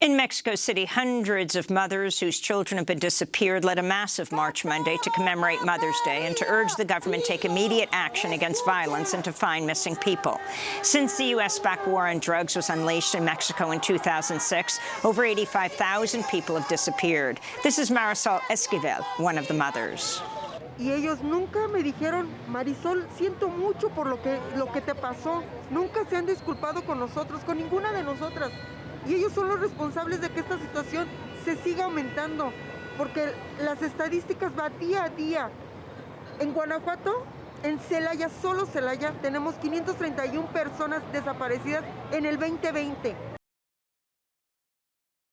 In Mexico City, hundreds of mothers whose children have been disappeared led a massive march Monday to commemorate Mother's Day and to urge the government take immediate action against violence and to find missing people. Since the U.S.-backed war on drugs was unleashed in Mexico in 2006, over 85,000 people have disappeared. This is Marisol Esquivel, one of the mothers. y ellos nunca me dijeron, Marisol, siento mucho por lo que, lo que te pasó. Nunca se han disculpado con nosotros, con ninguna de nosotras. Y ellos son los responsables de que esta situación se siga aumentando, porque las estadísticas van día a día. En Guanajuato, en Celaya, solo Celaya, tenemos 531 personas desaparecidas en el 2020.